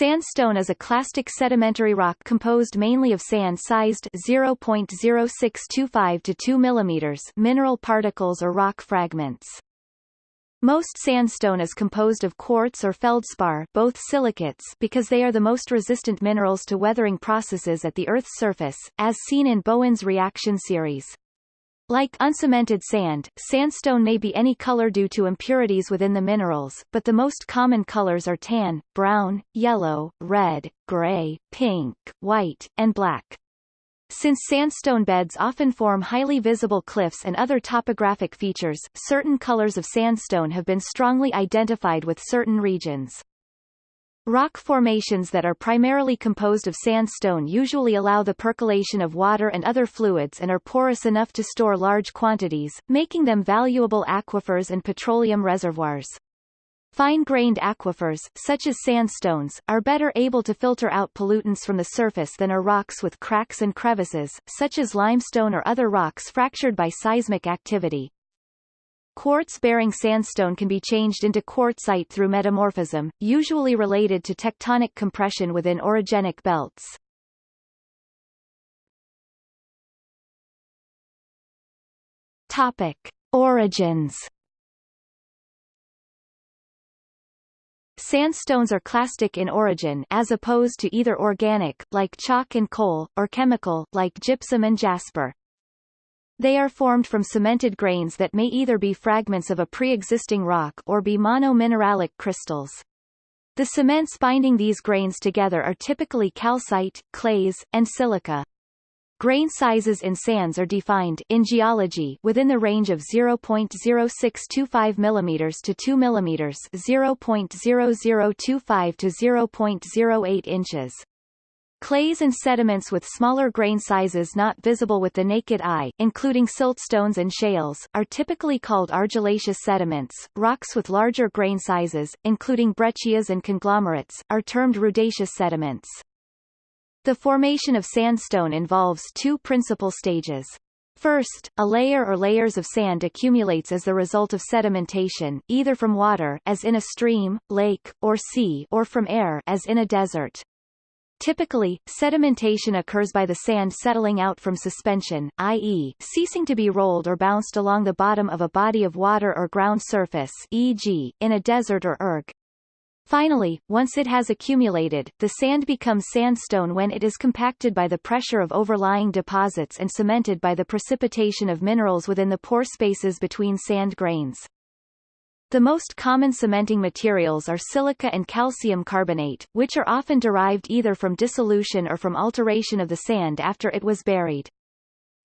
Sandstone is a clastic sedimentary rock composed mainly of sand-sized 0.0625 to 2 mm mineral particles or rock fragments. Most sandstone is composed of quartz or feldspar both silicates because they are the most resistant minerals to weathering processes at the Earth's surface, as seen in Bowen's reaction series. Like uncemented sand, sandstone may be any color due to impurities within the minerals, but the most common colors are tan, brown, yellow, red, gray, pink, white, and black. Since sandstone beds often form highly visible cliffs and other topographic features, certain colors of sandstone have been strongly identified with certain regions. Rock formations that are primarily composed of sandstone usually allow the percolation of water and other fluids and are porous enough to store large quantities, making them valuable aquifers and petroleum reservoirs. Fine-grained aquifers, such as sandstones, are better able to filter out pollutants from the surface than are rocks with cracks and crevices, such as limestone or other rocks fractured by seismic activity. Quartz-bearing sandstone can be changed into quartzite through metamorphism, usually related to tectonic compression within orogenic belts. Topic. Origins Sandstones are clastic in origin as opposed to either organic, like chalk and coal, or chemical, like gypsum and jasper. They are formed from cemented grains that may either be fragments of a pre-existing rock or be monomineralic crystals. The cements binding these grains together are typically calcite, clays, and silica. Grain sizes in sands are defined in geology within the range of 0.0625 mm to 2 mm 0.0025 to 0.08 inches. Clays and sediments with smaller grain sizes not visible with the naked eye, including siltstones and shales, are typically called argillaceous sediments. Rocks with larger grain sizes, including breccias and conglomerates, are termed rudaceous sediments. The formation of sandstone involves two principal stages. First, a layer or layers of sand accumulates as the result of sedimentation, either from water as in a stream, lake, or sea or from air as in a desert. Typically, sedimentation occurs by the sand settling out from suspension, i.e., ceasing to be rolled or bounced along the bottom of a body of water or ground surface e.g., in a desert or erg. Finally, once it has accumulated, the sand becomes sandstone when it is compacted by the pressure of overlying deposits and cemented by the precipitation of minerals within the pore spaces between sand grains. The most common cementing materials are silica and calcium carbonate, which are often derived either from dissolution or from alteration of the sand after it was buried.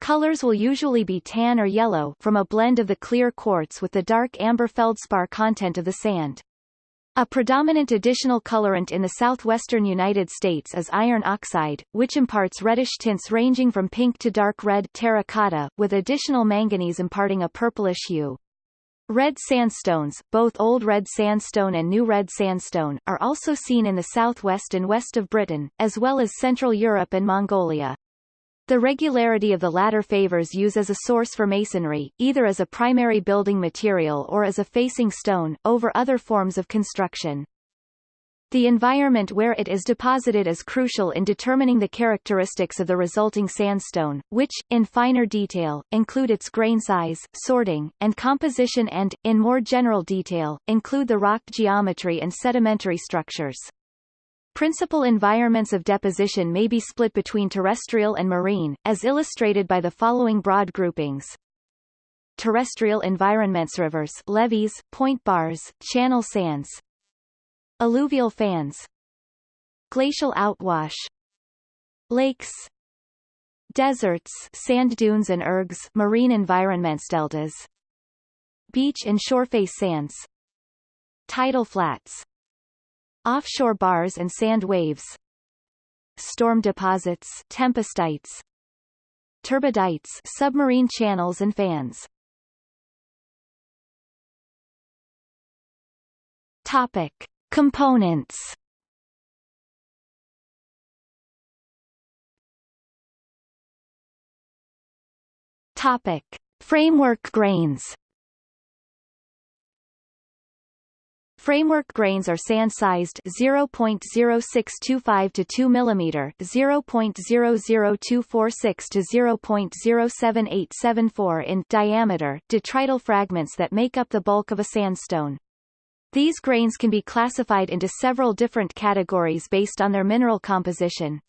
Colors will usually be tan or yellow from a blend of the clear quartz with the dark amber feldspar content of the sand. A predominant additional colorant in the southwestern United States is iron oxide, which imparts reddish tints ranging from pink to dark red terracotta, with additional manganese imparting a purplish hue. Red sandstones, both Old Red Sandstone and New Red Sandstone, are also seen in the southwest and west of Britain, as well as Central Europe and Mongolia. The regularity of the latter favors use as a source for masonry, either as a primary building material or as a facing stone, over other forms of construction. The environment where it is deposited is crucial in determining the characteristics of the resulting sandstone, which, in finer detail, include its grain size, sorting, and composition and, in more general detail, include the rock geometry and sedimentary structures. Principal environments of deposition may be split between terrestrial and marine, as illustrated by the following broad groupings. Terrestrial environments rivers levees, point bars, channel sands, Alluvial fans Glacial outwash Lakes Deserts sand dunes and ergs marine environments deltas Beach and shoreface sands Tidal flats Offshore bars and sand waves Storm deposits tempestites Turbidites submarine channels and fans. Topic Components Topic. Framework grains Framework grains are sand-sized 0.0625 to 2 mm, 0.00246 to 0.07874 in diameter detrital fragments that make up the bulk of a sandstone. These grains can be classified into several different categories based on their mineral composition.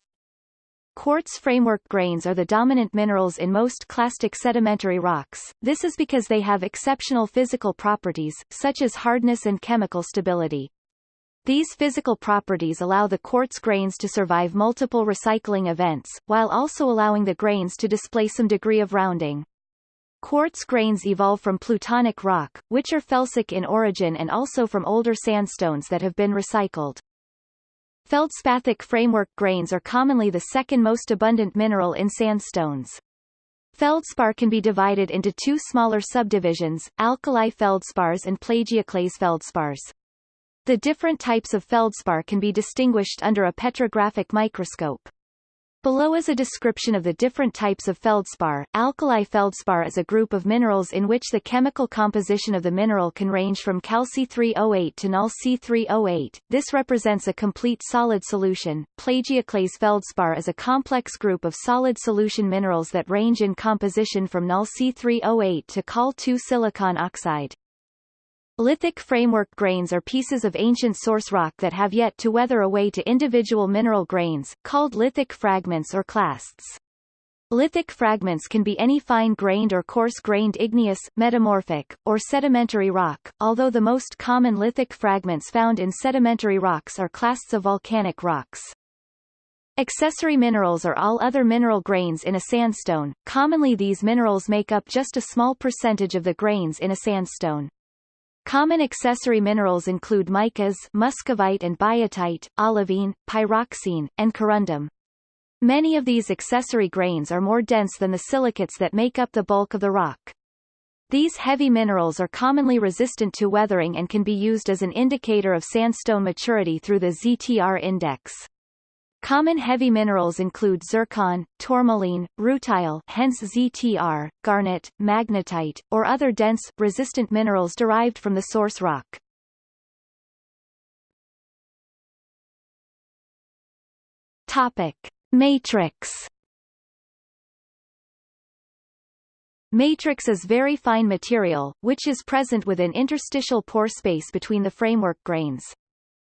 Quartz framework grains are the dominant minerals in most clastic sedimentary rocks, this is because they have exceptional physical properties, such as hardness and chemical stability. These physical properties allow the quartz grains to survive multiple recycling events, while also allowing the grains to display some degree of rounding. Quartz grains evolve from plutonic rock, which are felsic in origin and also from older sandstones that have been recycled. Feldspathic framework grains are commonly the second most abundant mineral in sandstones. Feldspar can be divided into two smaller subdivisions, alkali feldspars and plagioclase feldspars. The different types of feldspar can be distinguished under a petrographic microscope. Below is a description of the different types of feldspar. Alkali feldspar is a group of minerals in which the chemical composition of the mineral can range from Cal C3O8 to Nal C3O8. This represents a complete solid solution. Plagioclase feldspar is a complex group of solid solution minerals that range in composition from Nal C3O8 to Cal2 silicon oxide. Lithic framework grains are pieces of ancient source rock that have yet to weather away to individual mineral grains, called lithic fragments or clasts. Lithic fragments can be any fine-grained or coarse-grained igneous, metamorphic, or sedimentary rock, although the most common lithic fragments found in sedimentary rocks are clasts of volcanic rocks. Accessory minerals are all other mineral grains in a sandstone, commonly these minerals make up just a small percentage of the grains in a sandstone. Common accessory minerals include micas muscovite and biotite, olivine, pyroxene, and corundum. Many of these accessory grains are more dense than the silicates that make up the bulk of the rock. These heavy minerals are commonly resistant to weathering and can be used as an indicator of sandstone maturity through the ZTR index. Common heavy minerals include zircon, tourmaline, rutile hence ZTR, garnet, magnetite, or other dense, resistant minerals derived from the source rock. Topic. Matrix Matrix is very fine material, which is present within interstitial pore space between the framework grains.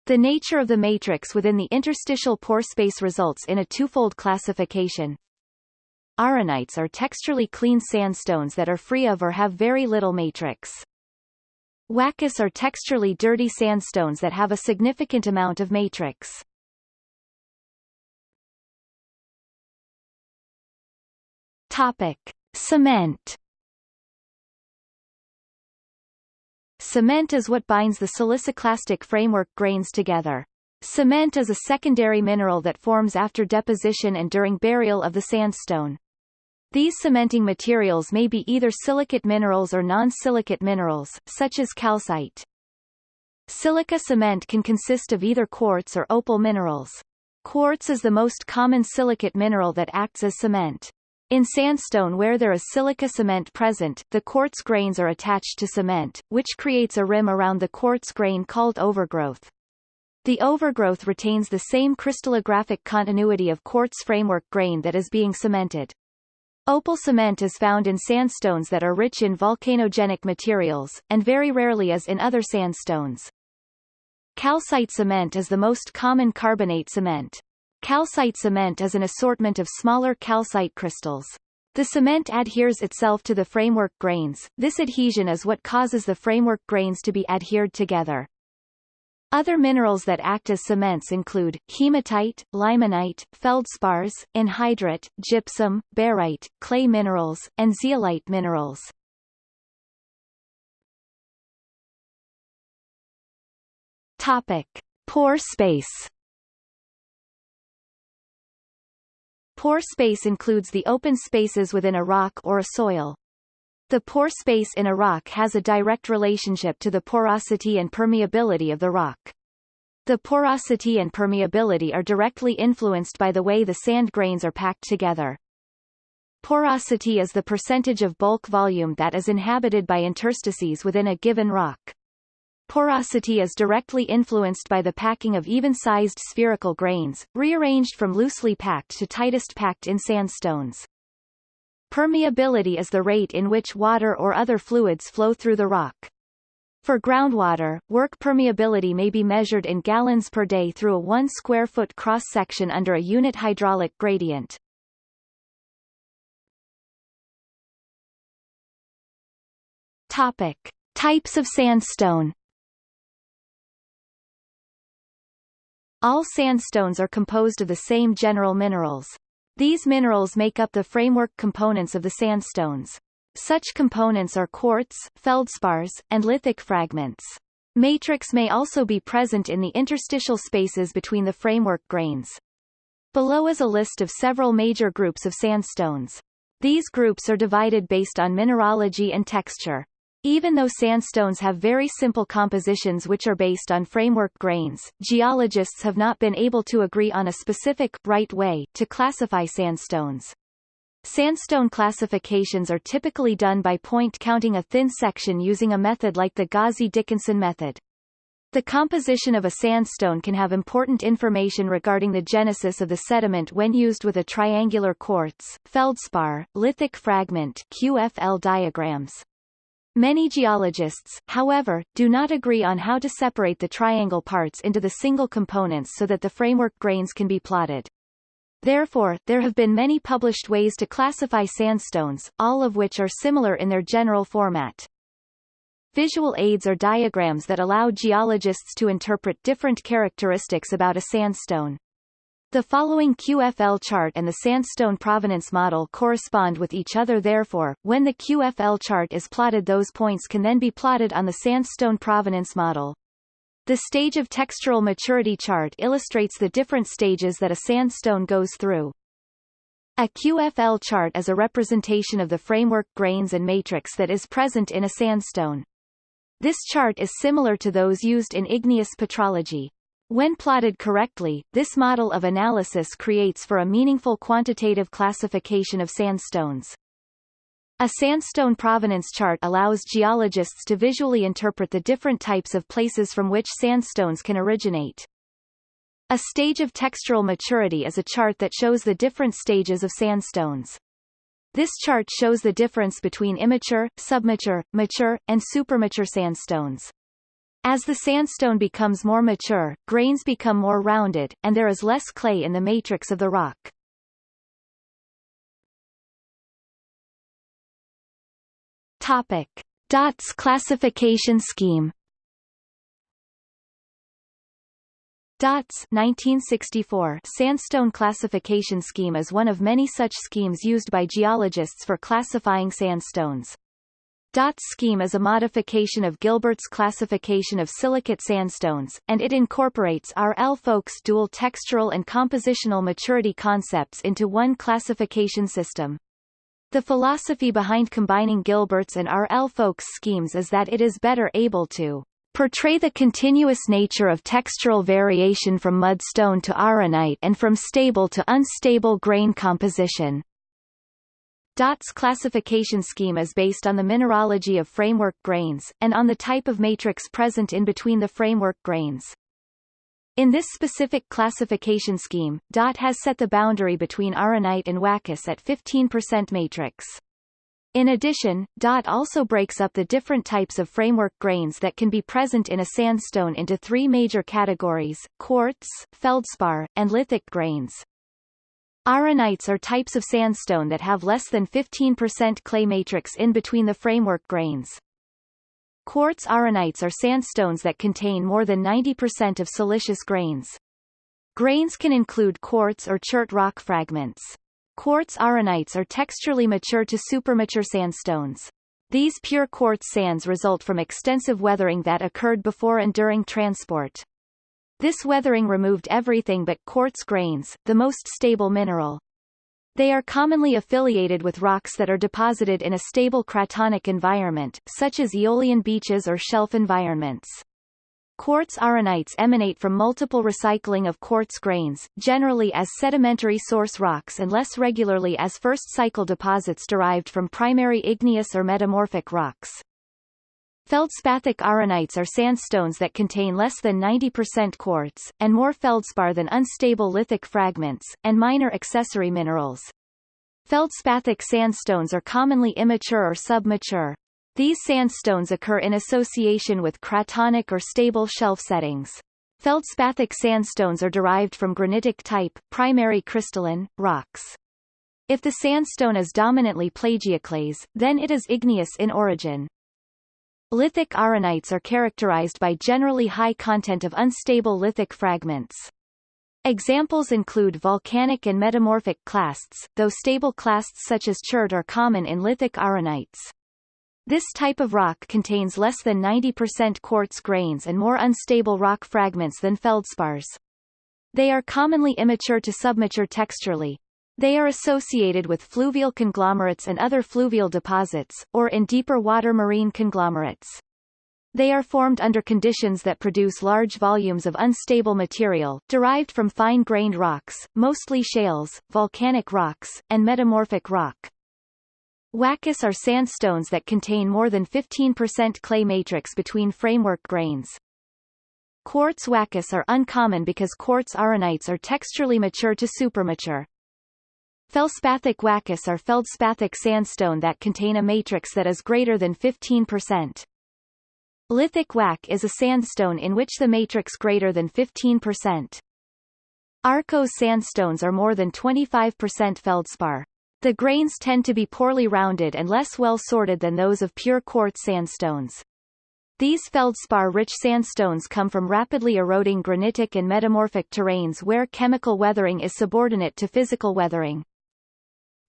The nature of the matrix within the interstitial pore space results in a twofold classification. Arenites are texturally clean sandstones that are free of or have very little matrix. Wackes are texturally dirty sandstones that have a significant amount of matrix. Topic. Cement Cement is what binds the siliciclastic framework grains together. Cement is a secondary mineral that forms after deposition and during burial of the sandstone. These cementing materials may be either silicate minerals or non-silicate minerals, such as calcite. Silica cement can consist of either quartz or opal minerals. Quartz is the most common silicate mineral that acts as cement. In sandstone where there is silica cement present, the quartz grains are attached to cement, which creates a rim around the quartz grain called overgrowth. The overgrowth retains the same crystallographic continuity of quartz framework grain that is being cemented. Opal cement is found in sandstones that are rich in volcanogenic materials, and very rarely is in other sandstones. Calcite cement is the most common carbonate cement. Calcite cement is an assortment of smaller calcite crystals. The cement adheres itself to the framework grains, this adhesion is what causes the framework grains to be adhered together. Other minerals that act as cements include, hematite, limonite, feldspars, anhydrite, gypsum, barite, clay minerals, and zeolite minerals. Topic. Pore space Pore space includes the open spaces within a rock or a soil. The pore space in a rock has a direct relationship to the porosity and permeability of the rock. The porosity and permeability are directly influenced by the way the sand grains are packed together. Porosity is the percentage of bulk volume that is inhabited by interstices within a given rock. Porosity is directly influenced by the packing of even-sized spherical grains, rearranged from loosely packed to tightest packed in sandstones. Permeability is the rate in which water or other fluids flow through the rock. For groundwater, work permeability may be measured in gallons per day through a 1 square foot cross-section under a unit hydraulic gradient. Topic. Types of sandstone All sandstones are composed of the same general minerals. These minerals make up the framework components of the sandstones. Such components are quartz, feldspars, and lithic fragments. Matrix may also be present in the interstitial spaces between the framework grains. Below is a list of several major groups of sandstones. These groups are divided based on mineralogy and texture. Even though sandstones have very simple compositions which are based on framework grains, geologists have not been able to agree on a specific, right way, to classify sandstones. Sandstone classifications are typically done by point counting a thin section using a method like the Gazzi-Dickinson method. The composition of a sandstone can have important information regarding the genesis of the sediment when used with a triangular quartz, feldspar, lithic fragment QFL diagrams. Many geologists, however, do not agree on how to separate the triangle parts into the single components so that the framework grains can be plotted. Therefore, there have been many published ways to classify sandstones, all of which are similar in their general format. Visual aids are diagrams that allow geologists to interpret different characteristics about a sandstone. The following QFL chart and the sandstone provenance model correspond with each other therefore, when the QFL chart is plotted those points can then be plotted on the sandstone provenance model. The stage of textural maturity chart illustrates the different stages that a sandstone goes through. A QFL chart is a representation of the framework grains and matrix that is present in a sandstone. This chart is similar to those used in igneous petrology. When plotted correctly, this model of analysis creates for a meaningful quantitative classification of sandstones. A sandstone provenance chart allows geologists to visually interpret the different types of places from which sandstones can originate. A stage of textural maturity is a chart that shows the different stages of sandstones. This chart shows the difference between immature, submature, mature, and supermature sandstones. As the sandstone becomes more mature, grains become more rounded, and there is less clay in the matrix of the rock. Topic. Dott's classification scheme Dott's 1964 sandstone classification scheme is one of many such schemes used by geologists for classifying sandstones. Dott's scheme is a modification of Gilbert's classification of silicate sandstones, and it incorporates R. L. Folk's dual textural and compositional maturity concepts into one classification system. The philosophy behind combining Gilbert's and R. L. Folk's schemes is that it is better able to portray the continuous nature of textural variation from mudstone to arenite and from stable to unstable grain composition. Dott's classification scheme is based on the mineralogy of framework grains, and on the type of matrix present in between the framework grains. In this specific classification scheme, Dott has set the boundary between arenite and wackes at 15% matrix. In addition, Dott also breaks up the different types of framework grains that can be present in a sandstone into three major categories, quartz, feldspar, and lithic grains. Arenites are types of sandstone that have less than 15% clay matrix in between the framework grains. Quartz arenites are sandstones that contain more than 90% of siliceous grains. Grains can include quartz or chert rock fragments. Quartz arenites are texturally mature to supermature sandstones. These pure quartz sands result from extensive weathering that occurred before and during transport. This weathering removed everything but quartz grains, the most stable mineral. They are commonly affiliated with rocks that are deposited in a stable cratonic environment, such as aeolian beaches or shelf environments. Quartz arenites emanate from multiple recycling of quartz grains, generally as sedimentary source rocks and less regularly as first cycle deposits derived from primary igneous or metamorphic rocks. Feldspathic arenites are sandstones that contain less than 90% quartz, and more feldspar than unstable lithic fragments, and minor accessory minerals. Feldspathic sandstones are commonly immature or submature. These sandstones occur in association with cratonic or stable shelf settings. Feldspathic sandstones are derived from granitic type, primary crystalline, rocks. If the sandstone is dominantly plagioclase, then it is igneous in origin. Lithic arenites are characterized by generally high content of unstable lithic fragments. Examples include volcanic and metamorphic clasts, though stable clasts such as chert are common in lithic arenites. This type of rock contains less than 90% quartz grains and more unstable rock fragments than feldspars. They are commonly immature to submature texturally, they are associated with fluvial conglomerates and other fluvial deposits, or in deeper water marine conglomerates. They are formed under conditions that produce large volumes of unstable material, derived from fine-grained rocks, mostly shales, volcanic rocks, and metamorphic rock. Wackes are sandstones that contain more than 15% clay matrix between framework grains. Quartz wackes are uncommon because quartz arenites are texturally mature to supermature. Feldspathic wackes are feldspathic sandstone that contain a matrix that is greater than 15%. Lithic wacke is a sandstone in which the matrix greater than 15%. Arkose sandstones are more than 25% feldspar. The grains tend to be poorly rounded and less well sorted than those of pure quartz sandstones. These feldspar-rich sandstones come from rapidly eroding granitic and metamorphic terrains where chemical weathering is subordinate to physical weathering.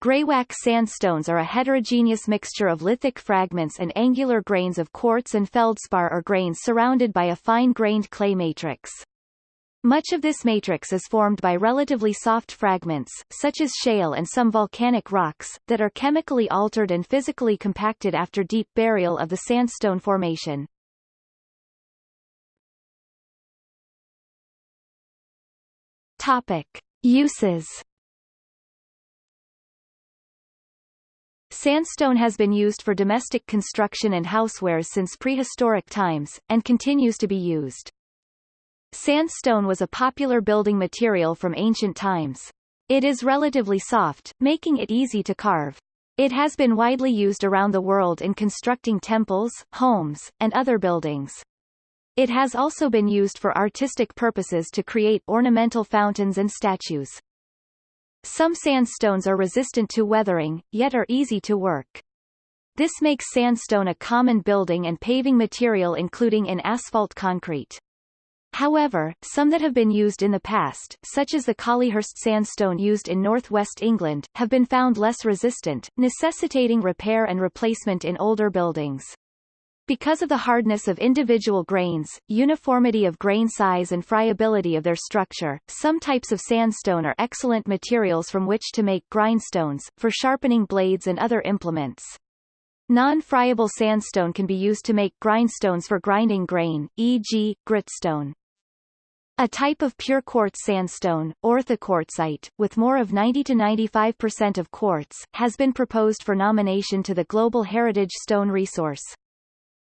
Greywacke sandstones are a heterogeneous mixture of lithic fragments and angular grains of quartz and feldspar or grains surrounded by a fine-grained clay matrix. Much of this matrix is formed by relatively soft fragments, such as shale and some volcanic rocks, that are chemically altered and physically compacted after deep burial of the sandstone formation. Topic. Uses Sandstone has been used for domestic construction and housewares since prehistoric times, and continues to be used. Sandstone was a popular building material from ancient times. It is relatively soft, making it easy to carve. It has been widely used around the world in constructing temples, homes, and other buildings. It has also been used for artistic purposes to create ornamental fountains and statues. Some sandstones are resistant to weathering, yet are easy to work. This makes sandstone a common building and paving material including in asphalt concrete. However, some that have been used in the past, such as the Collyhurst sandstone used in northwest England, have been found less resistant, necessitating repair and replacement in older buildings. Because of the hardness of individual grains, uniformity of grain size and friability of their structure, some types of sandstone are excellent materials from which to make grindstones, for sharpening blades and other implements. Non-friable sandstone can be used to make grindstones for grinding grain, e.g., gritstone. A type of pure quartz sandstone, orthoquartzite, with more of 90 to 95% of quartz, has been proposed for nomination to the Global Heritage Stone Resource.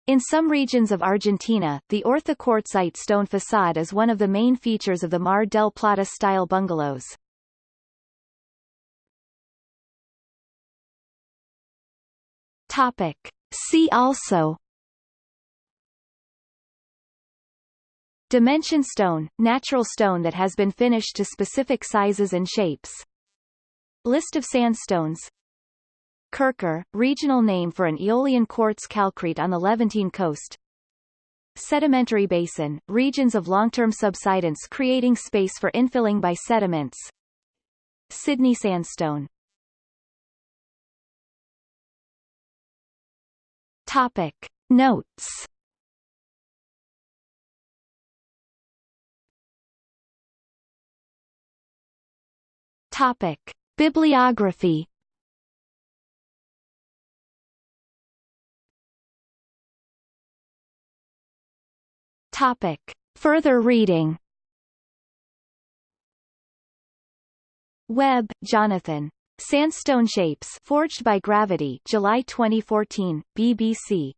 In some regions of Argentina, the orthoquartzite stone facade is one of the main features of the Mar del Plata-style bungalows. Topic. See also Dimension stone, natural stone that has been finished to specific sizes and shapes. List of sandstones Kurkar, regional name for an Aeolian quartz calcrete on the Levantine coast. Sedimentary basin, regions of long-term subsidence creating space for infilling by sediments. Sydney sandstone Topic. Notes Topic. Bibliography Topic. Further reading Webb, Jonathan. Sandstone Shapes Forged by Gravity July 2014, BBC.